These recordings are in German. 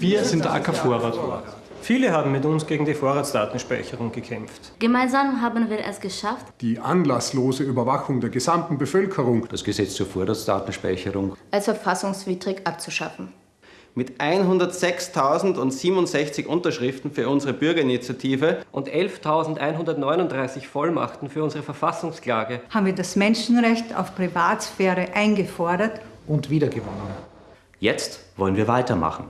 Wir sind der AK-Vorrat. Viele haben mit uns gegen die Vorratsdatenspeicherung gekämpft. Gemeinsam haben wir es geschafft, Die anlasslose Überwachung der gesamten Bevölkerung das Gesetz zur Vorratsdatenspeicherung als verfassungswidrig abzuschaffen. Mit 106.067 Unterschriften für unsere Bürgerinitiative und 11.139 Vollmachten für unsere Verfassungsklage haben wir das Menschenrecht auf Privatsphäre eingefordert und wiedergewonnen. Jetzt wollen wir weitermachen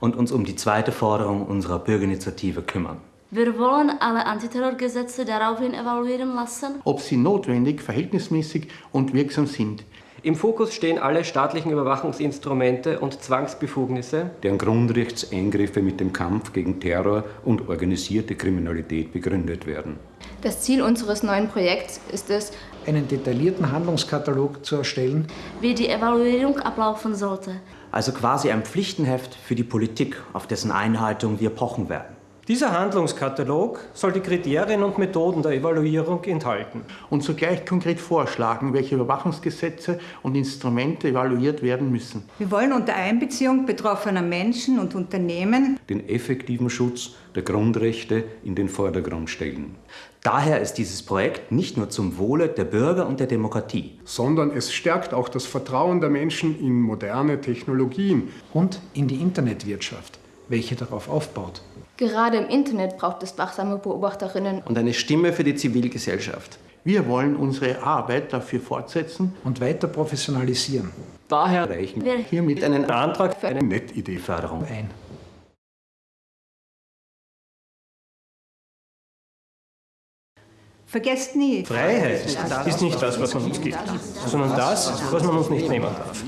und uns um die zweite Forderung unserer Bürgerinitiative kümmern. wir wollen alle Antiterrorgesetze daraufhin evaluieren lassen, ob sie notwendig, verhältnismäßig und wirksam sind. Im Fokus stehen alle staatlichen Überwachungsinstrumente und Zwangsbefugnisse, deren Grundrechtseingriffe mit dem Kampf gegen Terror und organisierte Kriminalität begründet werden. Das Ziel unseres neuen Projekts ist es, einen detaillierten Handlungskatalog zu erstellen, wie die Evaluierung ablaufen sollte. Also quasi ein Pflichtenheft für die Politik, auf dessen Einhaltung wir pochen werden. Dieser Handlungskatalog soll die Kriterien und Methoden der Evaluierung enthalten. Und zugleich konkret vorschlagen, welche Überwachungsgesetze und Instrumente evaluiert werden müssen. Wir wollen unter Einbeziehung betroffener Menschen und Unternehmen den effektiven Schutz der Grundrechte in den Vordergrund stellen. Daher ist dieses Projekt nicht nur zum Wohle der Bürger und der Demokratie, sondern es stärkt auch das Vertrauen der Menschen in moderne Technologien und in die Internetwirtschaft, welche darauf aufbaut. Gerade im Internet braucht es wachsame Beobachterinnen und eine Stimme für die Zivilgesellschaft. Wir wollen unsere Arbeit dafür fortsetzen und weiter professionalisieren. Daher reichen wir hiermit einen Antrag für eine Netidee-Förderung ein. Vergesst nie, Freiheit ist nicht das, was man uns gibt, sondern das, was man uns nicht nehmen darf.